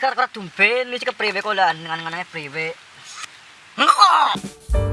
kar-kar tumben lu cek priwe kolan ngan-nganane priwe. Ngok.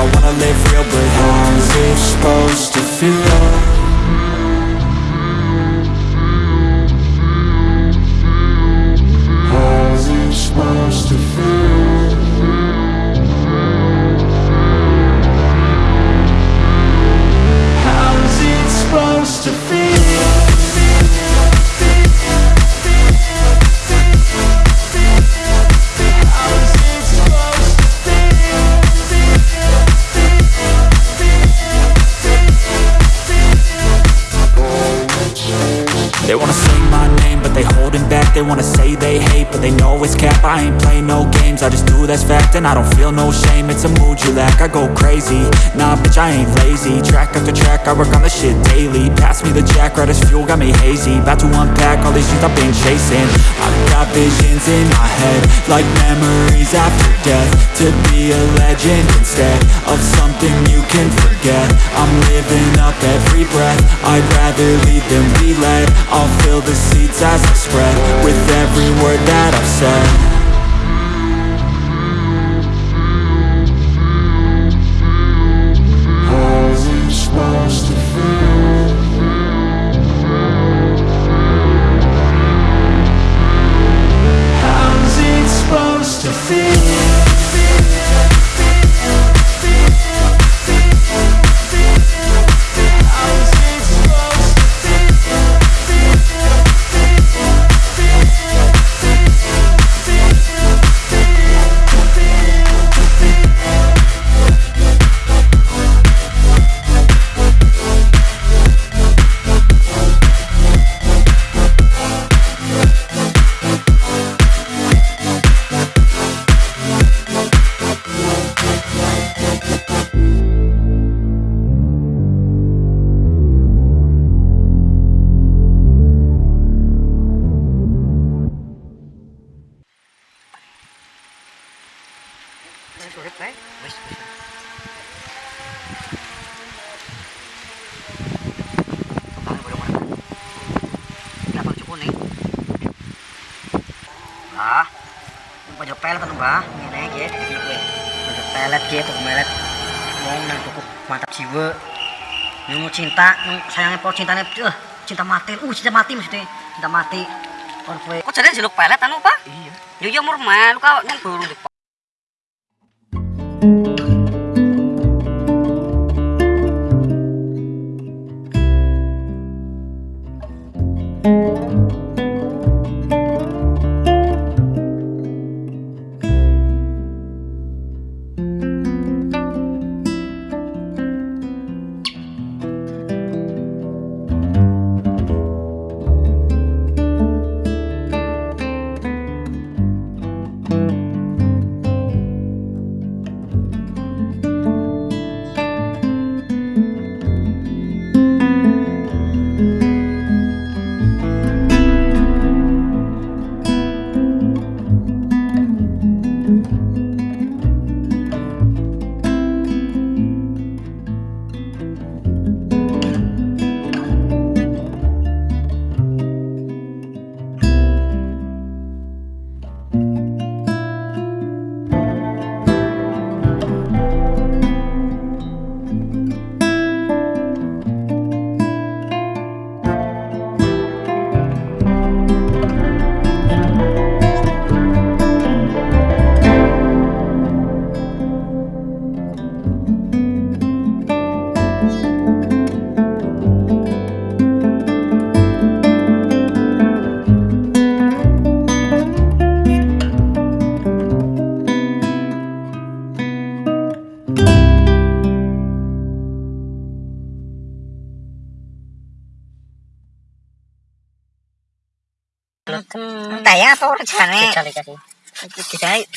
I wanna live real but how's it supposed I ain't lazy. Track after track, I work on the shit daily. Pass me the jack, right as fuel, got me hazy. About to unpack all these things I've been chasing. I got visions in my head Like memories after death. To be a legend instead Of something you can forget. I'm living up every breath. I'd rather lead than be led. I'll fill the seats as I spread With every word that I've said. cinta sayangnya pol cintanya uh, cinta mati uh cinta mati maksudnya cinta mati. Kok jadinya jeluk pelet anu pak? Iya. Yo murman lu kan burung di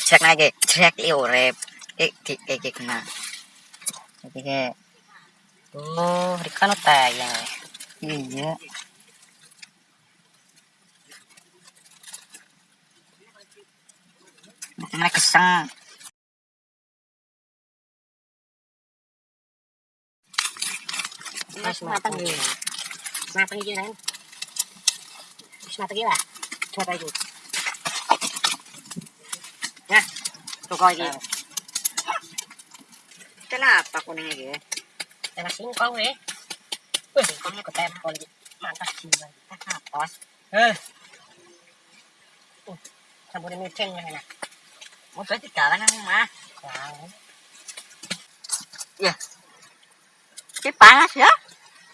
cek lagi cek i rep, iki iki kena iki ke oh rikan iya Mana keseng. Mas matang gila. Matang gila. Mas matang gila. Coba itu. Nah, tuh kau ini. kenapa kuning lagi karena singkong nih wih singkongnya ketempel gitu mantap sih bang kita kapos eh uh, campurin micin yang enak mau saya jalan yang mah wow ya si panas ya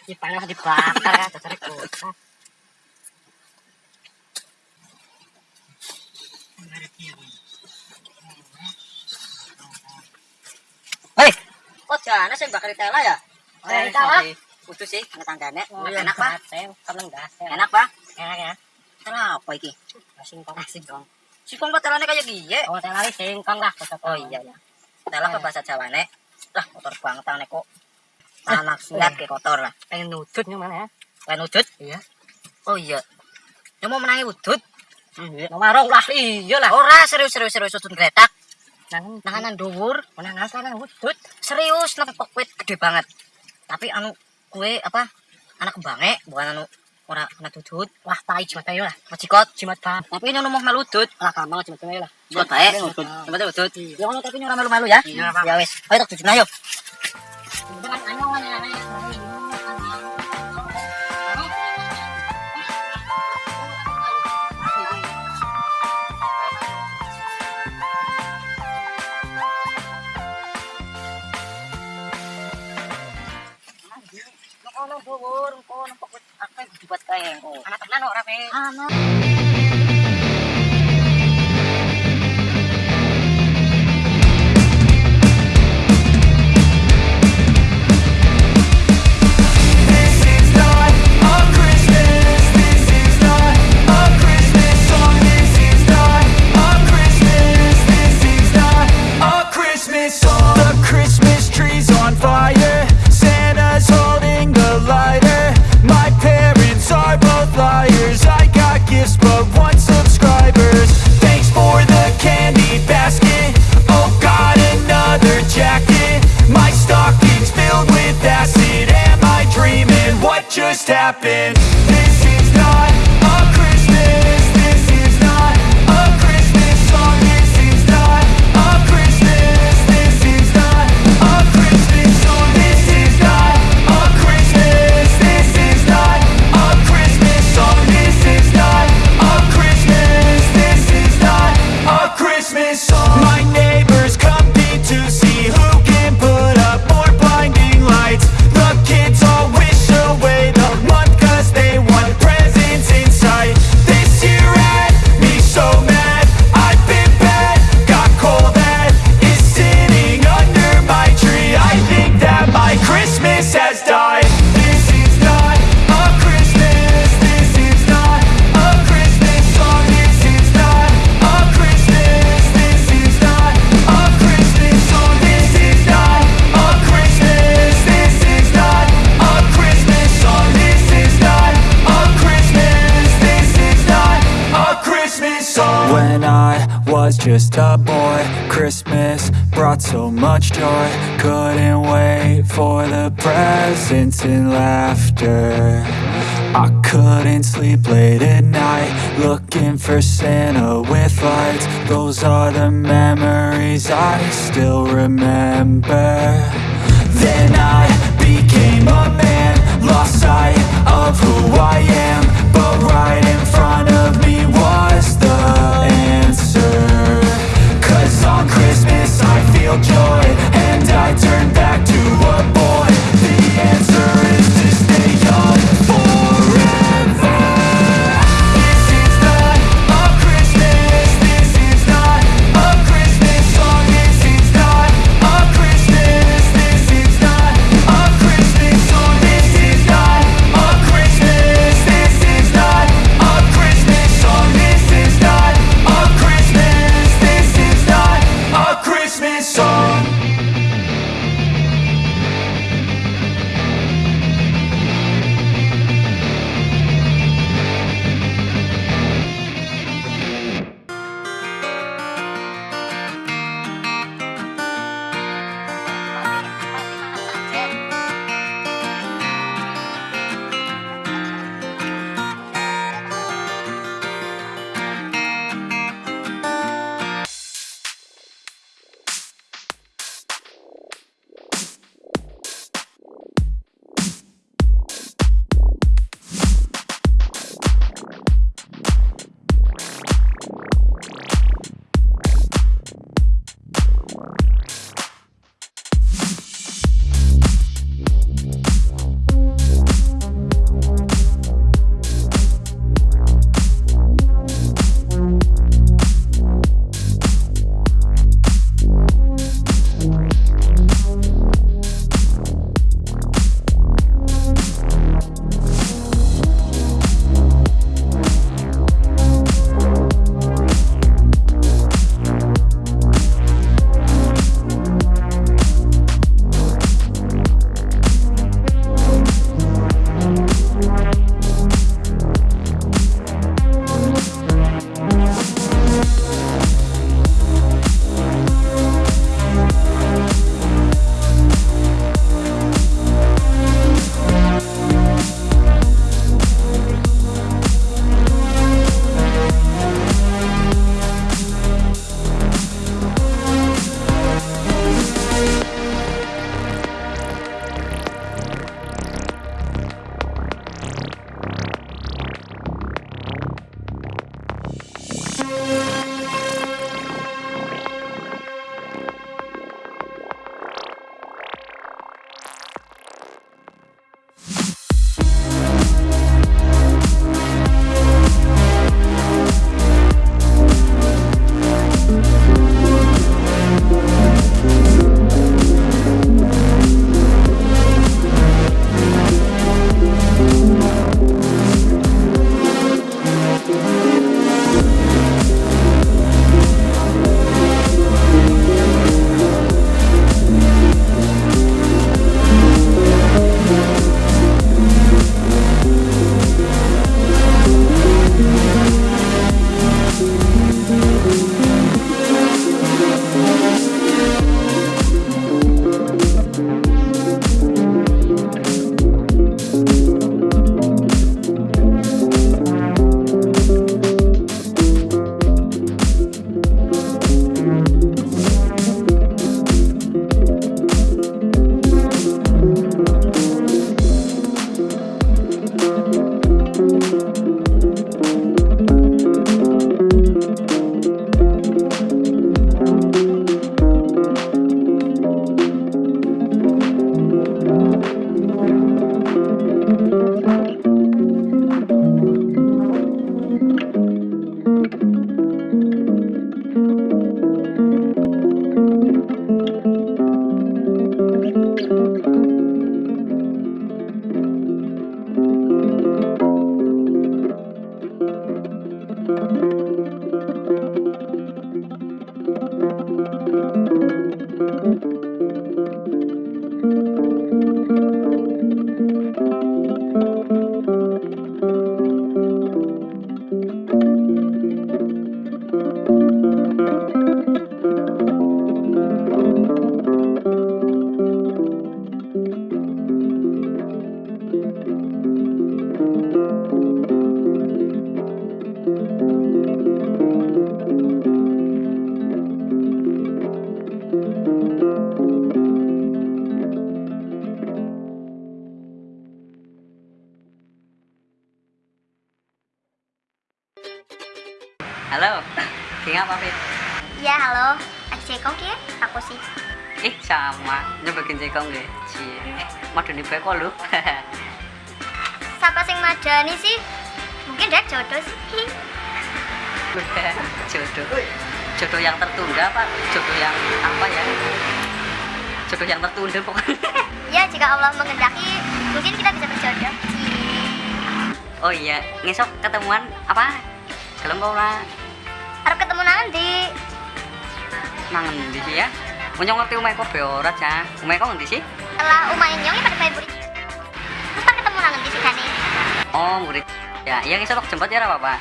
si panas dibakar ya dasar gosok Hei, kok jana sih bakal tela ya? Eh, tela. Kudu sih, ngetanggane. Oh, Enak, Pak. Seneng gatel. Enak, Pak. Enak ya. Kenapa iki? Singkong. Singkong. Singkong kok telane kaya giye. Oh, tela wis singkong lah. Oh iya ya. Tela apa bahasa Jawane? Lah, kotor banget tangannya kok. Tanah silat kayak kotor lah. Pengen nudut nih mana ya? Lain udut? Iya. Oh iya. Mau menangi udut? Iya. Nomarong lah, iya lah. Ora serius serius serius udut gretak nang nanganan dhuwur oh, nang asal nang wudut serius nang pokwit gede banget. Tapi anu kue apa anak bange bukan anu ora anak dudut wah tai jimat bae lah. Majikot jimat bae tapi ini anu mau tut, lah kamu jimat bae lah. Jimat bae. Jimat dudut iya. ya tapi ora malu-malu ya. Ya wis. Ayo tak dudut ayo song. This is not a Christmas. This is not a Christmas song. The Christmas tree's on fire. Santa's holding the lighter. Eh? My parents are both liars. I got gifts, but one subscribers. Thanks for the candy basket. Oh, got another jacket. My stocking's filled with acid. Am I dreaming? What just happened? This is not a Christmas. Just a boy, Christmas brought so much joy. Couldn't wait for the presents and laughter. I couldn't sleep late at night, looking for Santa with lights. Those are the memories I still remember. Then I became a man, lost sight of who I am. But right joy, and I Umai kok ngendi sih? Setelah umain nyong pada bayi burit. Terus tak ketemu nanti sih Dani. Oh, murid. Ya, iya ngesok jemput ya ora apa-apa.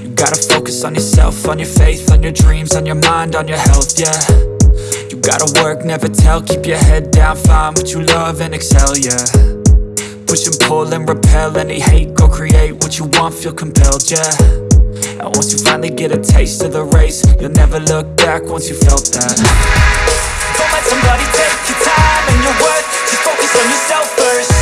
You gotta focus on yourself, on your faith, on your dreams, on your mind, on your health, yeah. You gotta work, never tell, keep your head down, find what you love and excel, yeah. Push and pull and repel any hate, go create what you want, feel compelled, yeah. And once you finally get a taste of the race, you'll never look back once you felt that. Don't let somebody take your time and your worth, just focus on yourself first.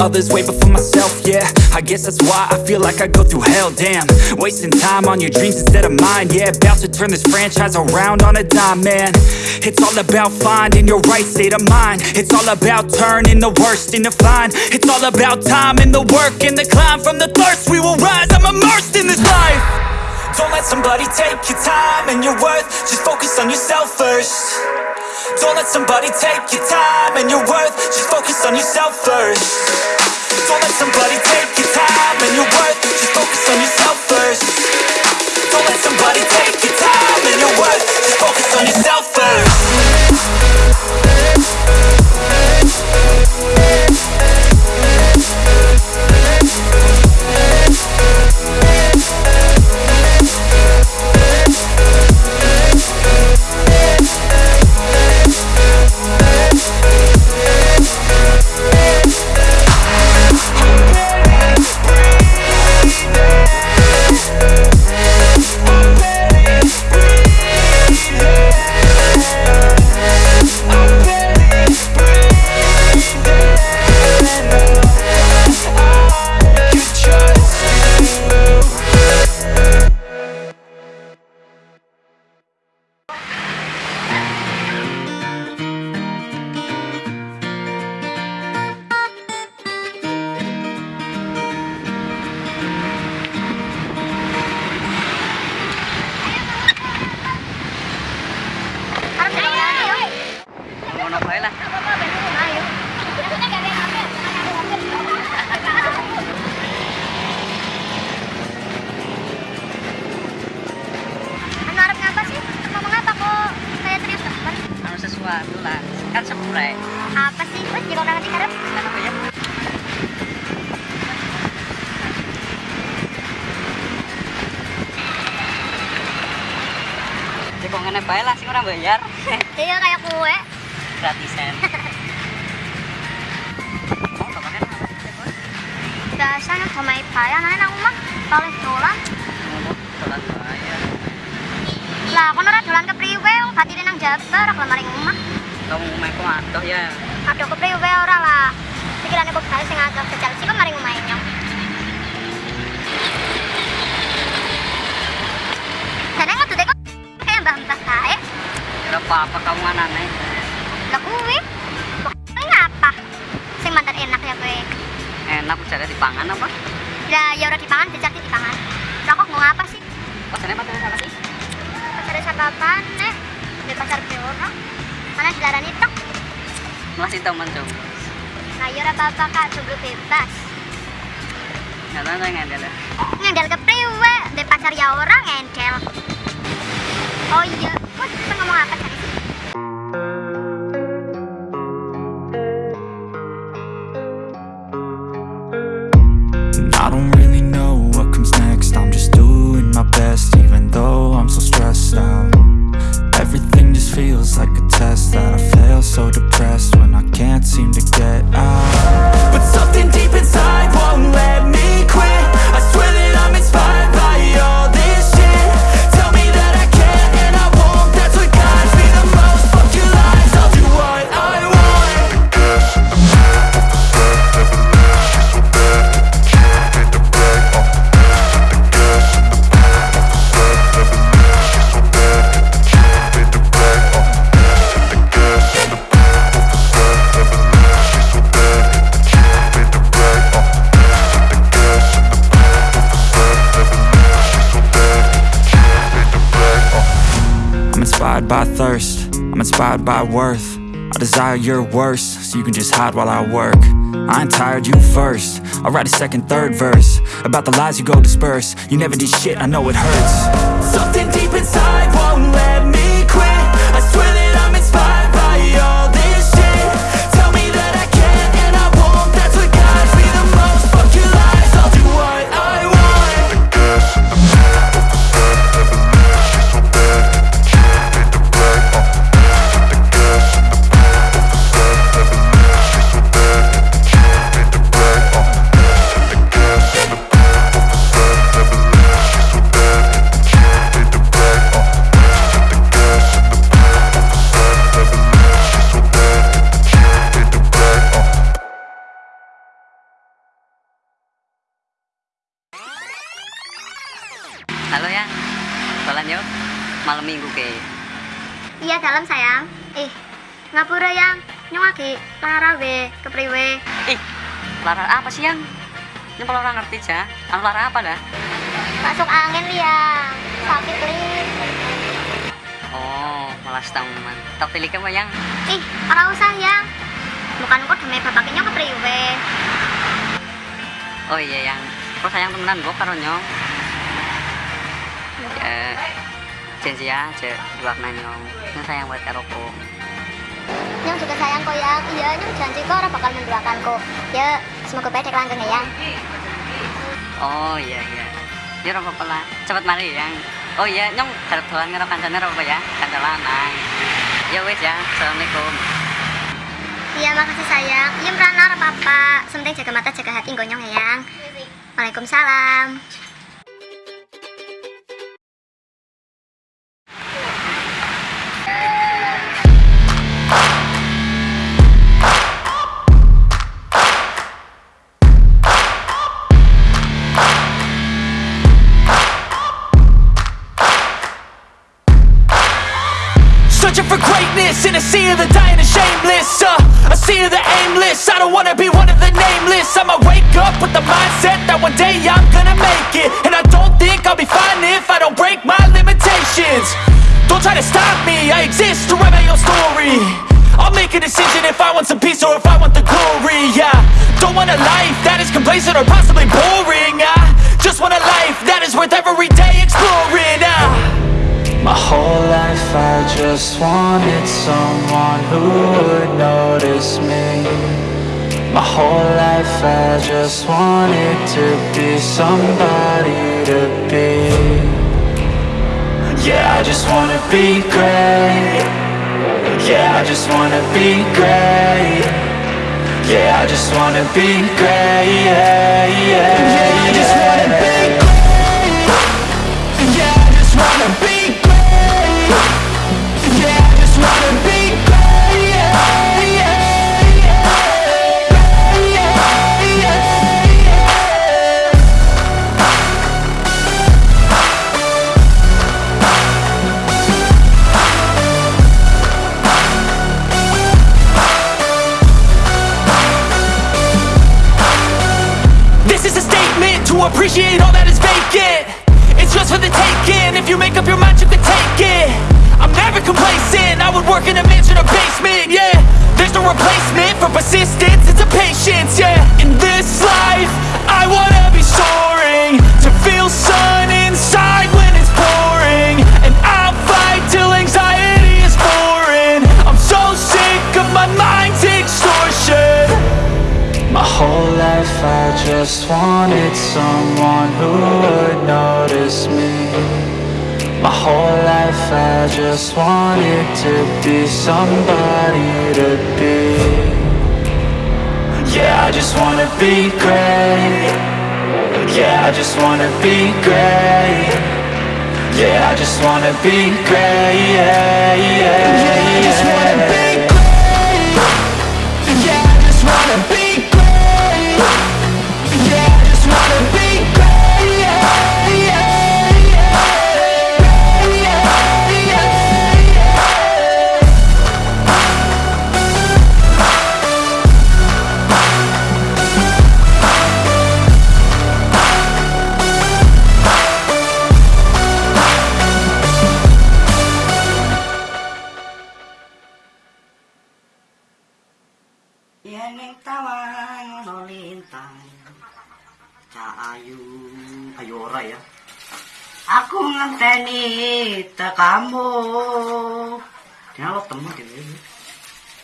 Others way before myself, yeah. I guess that's why I feel like I go through hell, damn. Wasting time on your dreams instead of mine, yeah. About to turn this franchise around on a dime, man. It's all about finding your right state of mind. It's all about turning the worst into fine. It's all about time and the work and the climb from the thirst. We will rise, I'm immersed in this life. Don't let somebody take your time and your worth. Just focus on yourself first. Don't let somebody take your time and your worth. Just focus on yourself first. Don't let somebody take your time and your worth. Just focus on yourself first. Don't let somebody take your time and your worth. Just focus on yourself first. Gak ngandel Ngandel ke priwe, di pacar ya orang ngandel Oh iya, kok ngomong apa sih? So you can just hide while I work. I ain't tired, you first. I'll write a second, third verse. About the lies you go disperse. You never did shit, I know it hurts. Something lara we kepriwe. Ih, lara apa sih yang? Ini kalau orang ngerti aja. Anu lara apa dah? Masuk angin liang. Sakit li. Oh, malas teman. Tak pilih kamu yang. Ih, ora usah yang. Bukan kok demi bapak nyong kepriwe. Oh iya yang. Kok sayang temenan gue karo nyong. Ya, janji ya, aja dua nyong. Yang sayang buat karo. Nyong juga sayang kok yang. Iya, nyong janji kok ora bakal menduakan kok. Ya, semoga langgeng ya yang. Oh iya iya. Ya ora apa-apa lah. Cepet mari yang. Oh iya, nyong harap dolan karo kancane apa ya? Kanca lanang. Ya wes ya. Assalamualaikum. Iya, makasih sayang. Iya, merana ora apa-apa. Penting jaga mata, jaga hati nggo nyong ya yang. Waalaikumsalam. Sea the just wanted someone who would notice me. My whole life I just wanted to be somebody to be. Yeah, I just wanna be great. Yeah, I just wanna be great. Yeah, I just wanna be great. Yeah, I just wanna be somebody to be. Yeah, I just wanna be great. Yeah, I just wanna be great. Yeah, I just wanna be great. Yeah, yeah, yeah I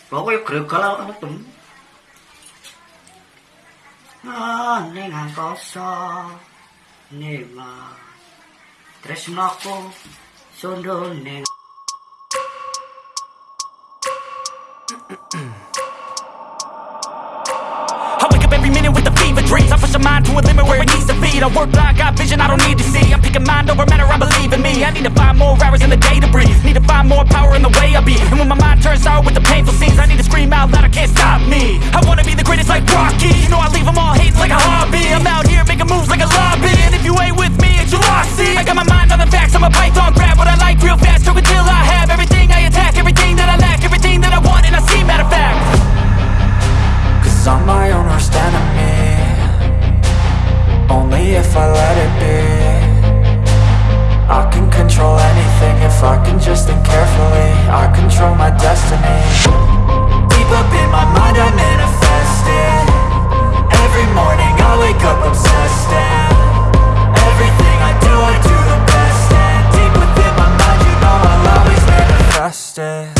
Bawa yuk gregal awak metu. Ah, ning angkasa. nima Tresnaku sundul mind to a limit where it needs to be. I work blind, got vision I don't need to see. I'm picking mind over matter, I believe in me. I need to find more hours in the day to breathe. Need to find more power in the way I be. And when my mind turns sour with the painful scenes I need to scream out loud, I can't stop me. I wanna be the greatest like Rocky. You know I leave them all hating like a hobby. I'm out here making moves like a lobby. And if you ain't with me, it's your loss, see I got my mind on the facts, I'm a python Grab what I like real fast, stroke until I have Everything I attack, everything that I lack Everything that I want and I see, matter of fact. Cause I'm my own worst enemy Only if I let it be. I can control anything if I can just think carefully. I control my destiny. Deep up in my mind I manifest it Every morning I wake up obsessed and Everything I do I do the best And deep within my mind you know I'll always manifest it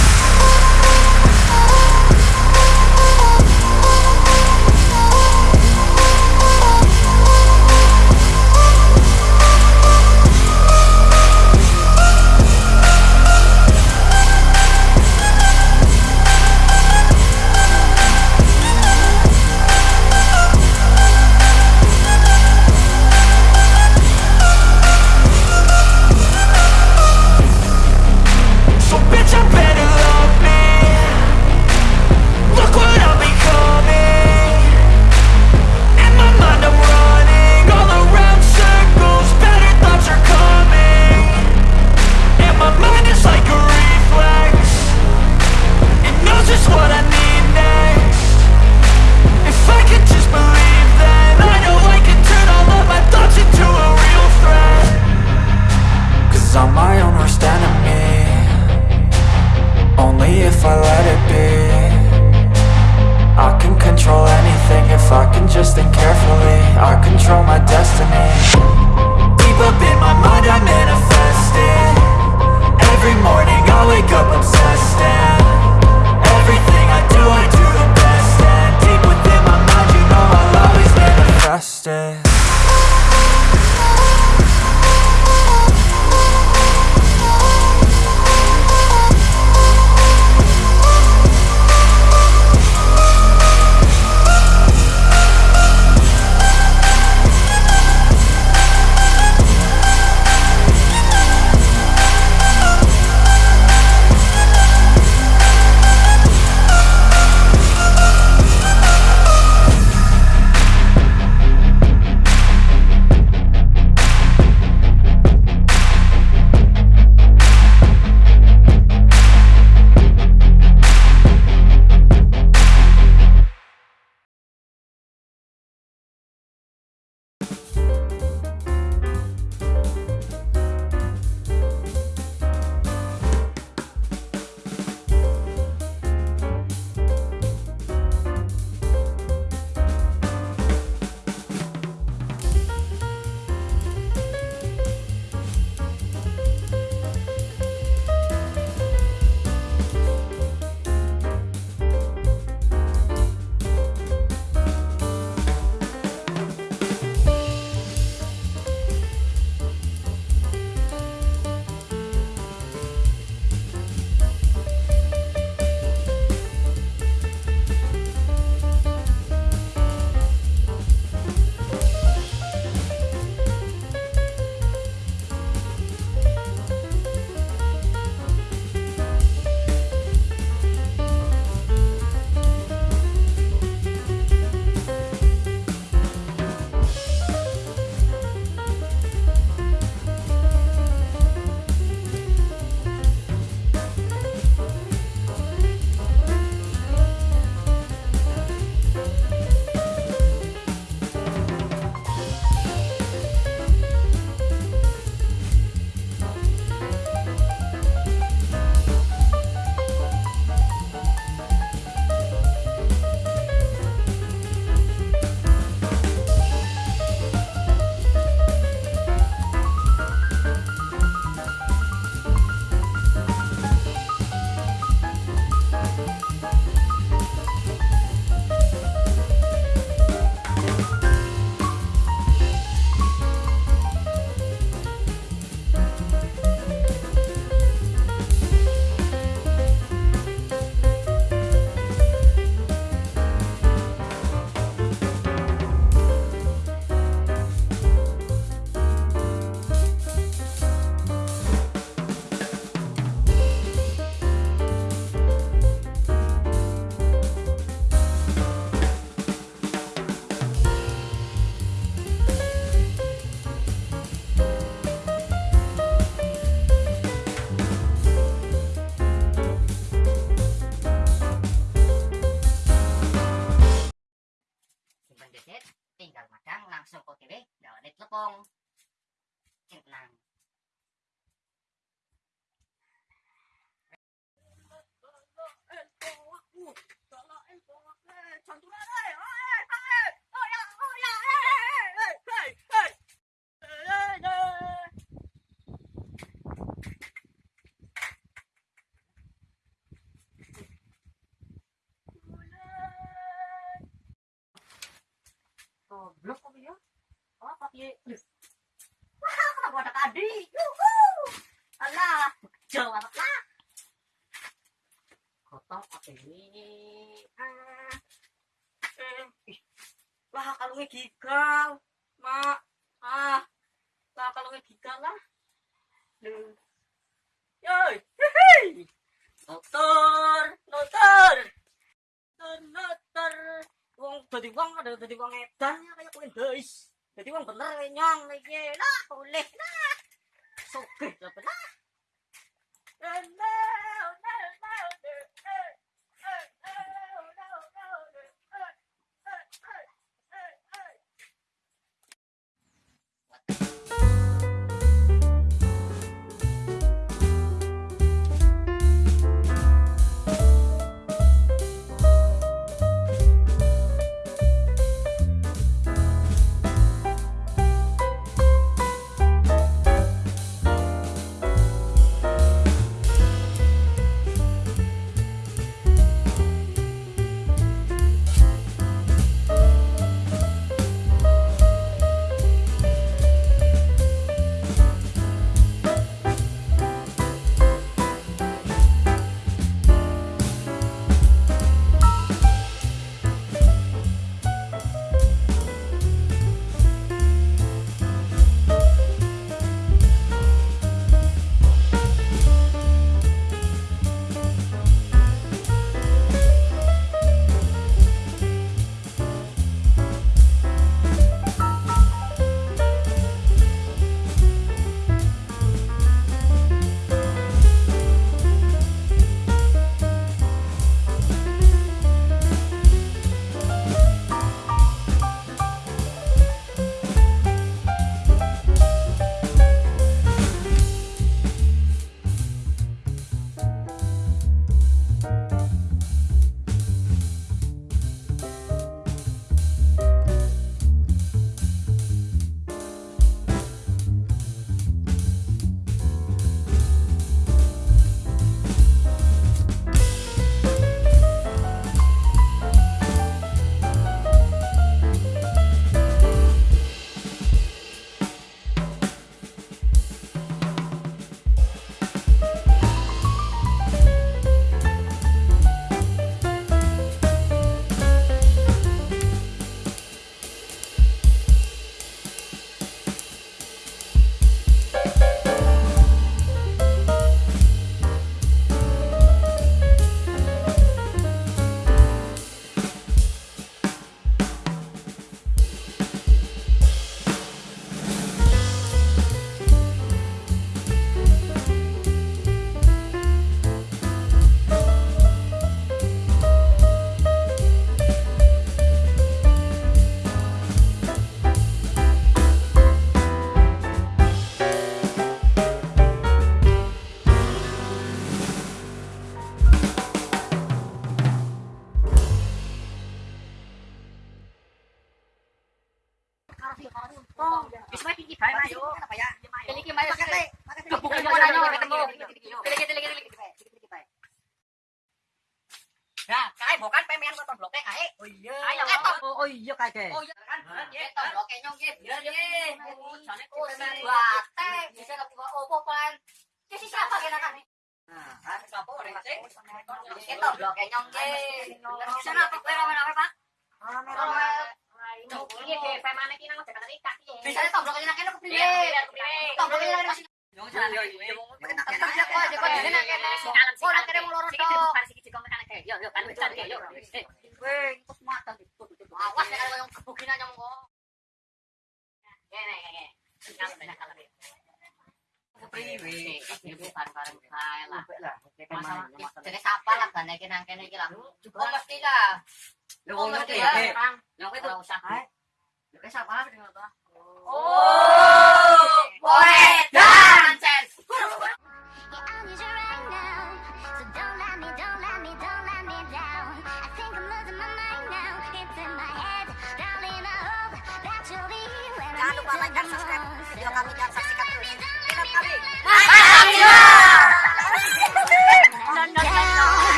goblok kok ya oh kok wah aku ada kadi yuhu! Alah bejo apa lah kotor apa ini. Ah ih wah kalau gigal mak. Ah lah kalau gigal lah. Yoi, Notor, notor, notor, wong tadi wong ada tadi wong edan. kong bener nyong lagi lah boleh lah sugih lah belah